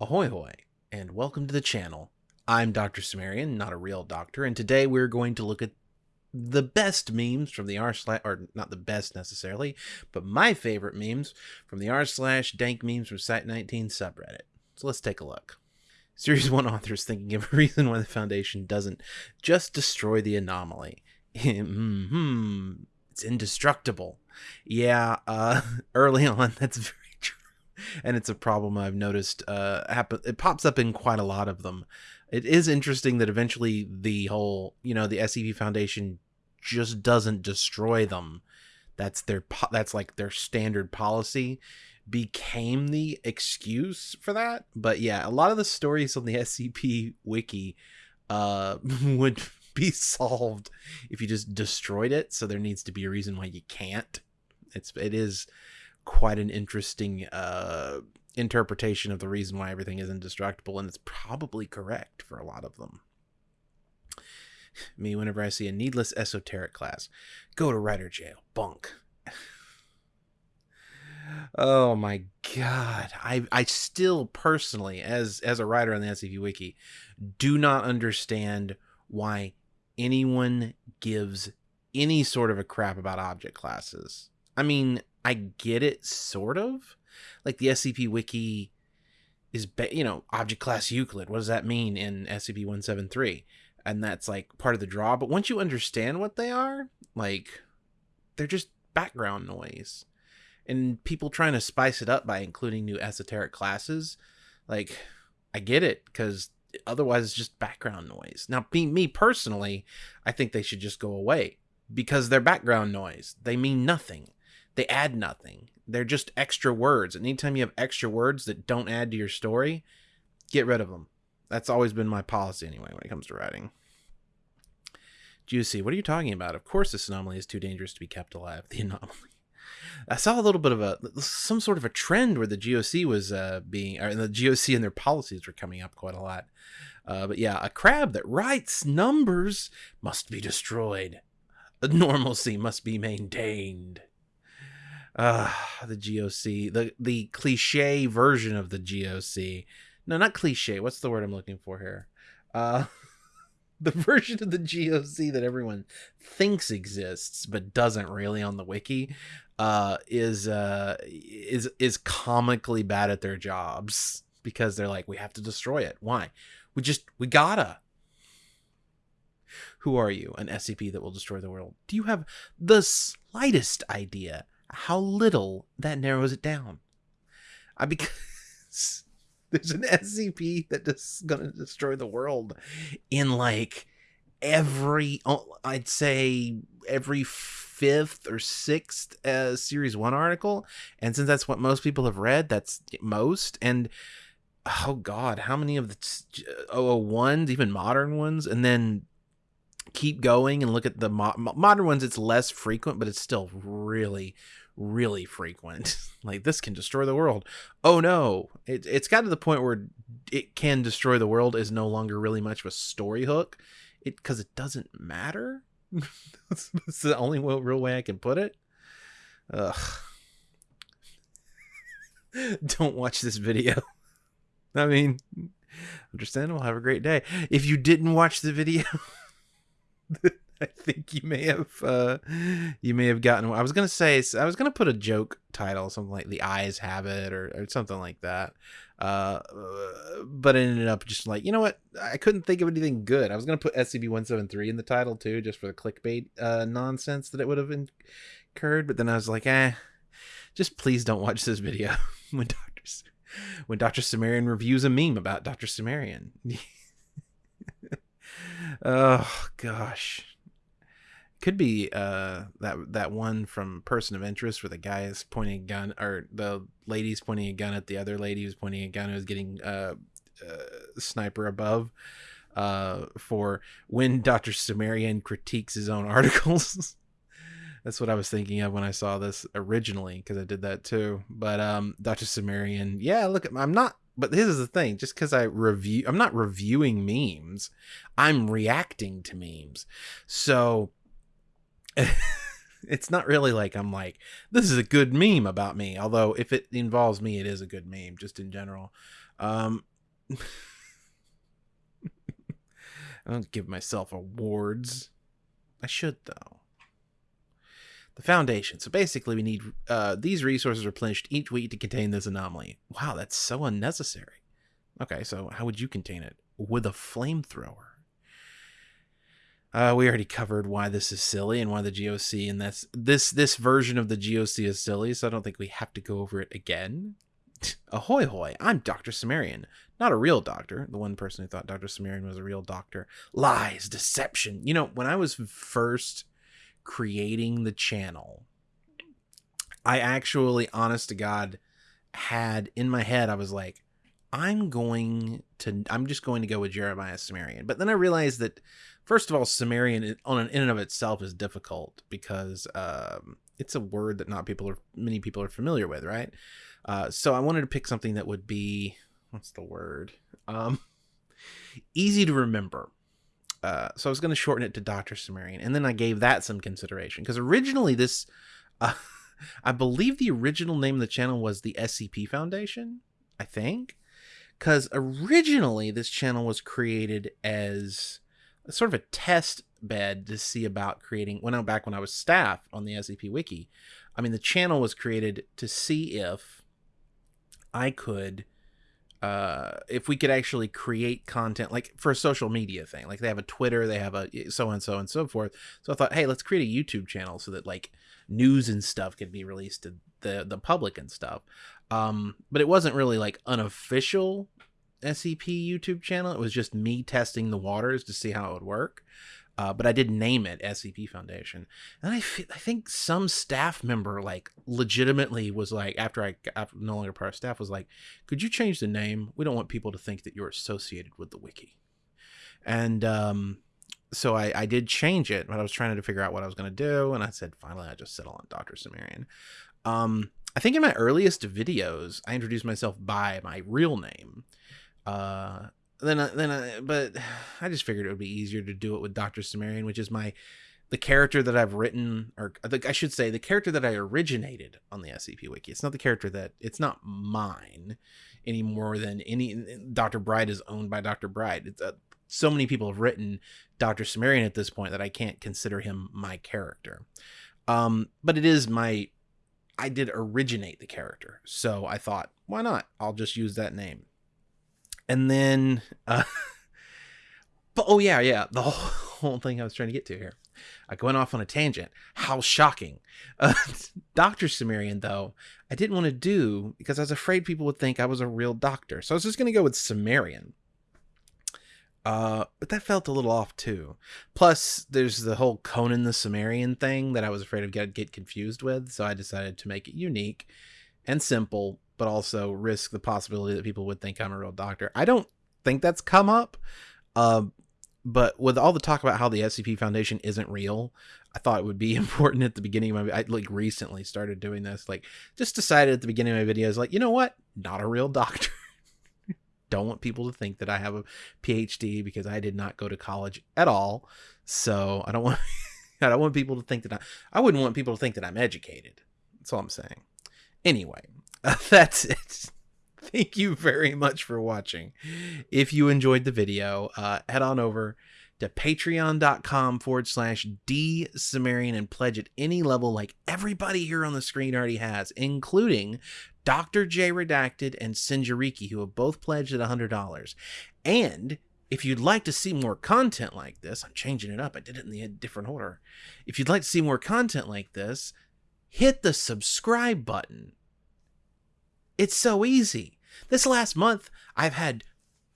Ahoy hoy, and welcome to the channel. I'm Dr. Cimmerian, not a real doctor, and today we're going to look at the best memes from the r slash, or not the best necessarily, but my favorite memes from the r slash dank memes from Site 19 subreddit. So let's take a look. Series 1 authors thinking of a reason why the Foundation doesn't just destroy the anomaly. hmm, it's indestructible. Yeah, uh, early on, that's very and it's a problem I've noticed uh happen it pops up in quite a lot of them. It is interesting that eventually the whole, you know, the SCP Foundation just doesn't destroy them. That's their po- that's like their standard policy became the excuse for that. But yeah, a lot of the stories on the SCP wiki uh would be solved if you just destroyed it, so there needs to be a reason why you can't. It's it is quite an interesting uh, interpretation of the reason why everything is indestructible, and it's probably correct for a lot of them. Me, whenever I see a needless esoteric class, go to writer jail, bunk. oh my god, I I still personally, as as a writer on the SCP Wiki, do not understand why anyone gives any sort of a crap about object classes. I mean, I get it sort of. Like the SCP wiki is you know, object class Euclid. What does that mean in SCP-173? And that's like part of the draw, but once you understand what they are, like they're just background noise. And people trying to spice it up by including new esoteric classes, like I get it cuz otherwise it's just background noise. Now, me, me personally, I think they should just go away because they're background noise. They mean nothing they add nothing. They're just extra words. And anytime you have extra words that don't add to your story, get rid of them. That's always been my policy anyway when it comes to writing. Juicy, what are you talking about? Of course this anomaly is too dangerous to be kept alive. The anomaly. I saw a little bit of a some sort of a trend where the GOC was uh, being or the GOC and their policies were coming up quite a lot. Uh, but yeah, a crab that writes numbers must be destroyed. Normalcy must be maintained uh the GOC, the the cliche version of the GOC. No, not cliche. What's the word I'm looking for here? Uh the version of the GOC that everyone thinks exists but doesn't really on the wiki uh is uh is is comically bad at their jobs because they're like we have to destroy it. Why? We just we gotta. Who are you? An SCP that will destroy the world? Do you have the slightest idea how little that narrows it down. I because there's an SCP that is gonna destroy the world in like every oh, I'd say every fifth or sixth uh, series one article, and since that's what most people have read, that's most and oh god how many of the 001s even modern ones and then keep going and look at the mo- modern ones it's less frequent but it's still really really frequent. Like this can destroy the world. Oh no. It, it's got to the point where it can destroy the world is no longer really much of a story hook. It because it doesn't matter. That's, that's, the only real way i can put it. Ugh. don't watch this video. I mean understandable. Have a great day. If you didn't watch the video I think you may have uh, you may have gotten. I was gonna say I was gonna put a joke title, something like "The Eyes Have It" or, or something like that. Uh, but it ended up just like you know what? I couldn't think of anything good. I was gonna put SCP one seven three in the title too, just for the clickbait uh, nonsense that it would have incurred. But then I was like, eh, just please don't watch this video when Doctor when Doctor Cimmerian reviews a meme about Doctor Cimmerian. oh gosh. Could be uh that that one from person of interest where the guy is pointing a gun or the lady's pointing a gun at the other lady who's pointing a gun who's getting uh, uh sniper above uh for when dr cimmerian critiques his own articles. That's what i was thinking of when i saw this originally because i did that too. But um dr cimmerian yeah look at i'm not but this is the thing just because i review i'm not reviewing memes i'm reacting to memes so it's not really like I'm like, this is a good meme about me. Although if it involves me, it is a good meme just in general. Um, I don't give myself awards. I should though. The foundation. So basically, we need uh, these resources replenished each week to contain this anomaly. Wow, that's so unnecessary. Okay, so how would you contain it? With a flamethrower. Uh, we already covered why this is silly and why the GOC and that's this this version of the GOC is silly, so I don't think we have to go over it again. Ahoy hoy, I'm Dr. Cimmerian. Not a real doctor, the one person who thought Dr. Cimmerian was a real doctor. Lies, deception. You know, when I was first creating the channel, I actually, honest to God, had in my head, I was like, I'm going to, I'm just going to go with Jeremiah Cimmerian. But then I realized that, first of all, Cimmerian on an in and of itself is difficult because um, it's a word that not people are, many people are familiar with, right? Uh, so I wanted to pick something that would be what's the word? Um, easy to remember. Uh, so I was going to shorten it to Dr. Cimmerian, and then I gave that some consideration because originally this, uh, I believe the original name of the channel was the SCP Foundation. I think, because originally this channel was created as sort of a test bed to see about creating. When I back when I was staff on the SCP Wiki, I mean the channel was created to see if I could uh, if we could actually create content like for a social media thing like they have a twitter they have a so and so and so forth. So i thought hey let's create a youtube channel so that like news and stuff could be released to the the public and stuff. Um but it wasn't really like unofficial scp youtube channel. It was just me testing the waters to see how it would work uh, but I did name it SCP Foundation. And I, f- I think some staff member like legitimately was like after I no longer part of staff was like, could you change the name? We don't want people to think that you're associated with the wiki. And um, so I, I did change it, but I was trying to figure out what I was going to do, and I said finally I just settle on Doctor Cimmerian. Um, I think in my earliest videos I introduced myself by my real name. Uh, then I, then I, but I just figured it would be easier to do it with Doctor Cimmerian, which is my the character that I've written, or I should say, the character that I originated on the SCP Wiki. It's not the character that it's not mine any more than any. Doctor Bright is owned by Doctor Bright. Uh, so many people have written Doctor Cimmerian at this point that I can't consider him my character. Um, but it is my. I did originate the character, so I thought, why not? I'll just use that name and then uh but oh yeah yeah the whole, whole thing i was trying to get to here. I went off on a tangent. How shocking. Uh, dr cimmerian though i didn't want to do because i was afraid people would think i was a real doctor. So i was just going to go with cimmerian. Uh, but that felt a little off too. Plus, there's the whole Conan the Cimmerian thing that I was afraid of get get confused with, so I decided to make it unique and simple but also risk the possibility that people would think I'm a real doctor. I don't think that's come up. Uh, but with all the talk about how the SCP Foundation isn't real, I thought it would be important at the beginning of my I like recently started doing this. Like just decided at the beginning of my videos, like, you know what? Not a real doctor. don't want people to think that I have a PhD because I did not go to college at all. So I don't want I don't want people to think that I I wouldn't want people to think that I'm educated. That's all I'm saying. Anyway, that's it. Thank you very much for watching. If you enjoyed the video, uh, head on over to patreon.com forward slash D Cimmerian and pledge at any level like everybody here on the screen already has, including Dr. J Redacted and Sinjariki, who have both pledged at $100. And if you'd like to see more content like this, I'm changing it up. I did it in the different order. If you'd like to see more content like this, hit the subscribe button it's so easy. This last month, I've had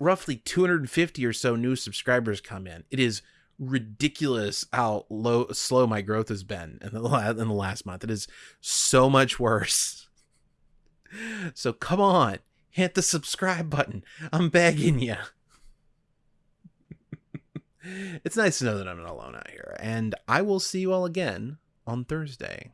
roughly 250 or so new subscribers come in. It is ridiculous how low slow my growth has been in the, last, in the last month. It is so much worse. So come on, hit the subscribe button. I'm begging you. it's nice to know that I'm not alone out here, and I will see you all again on Thursday.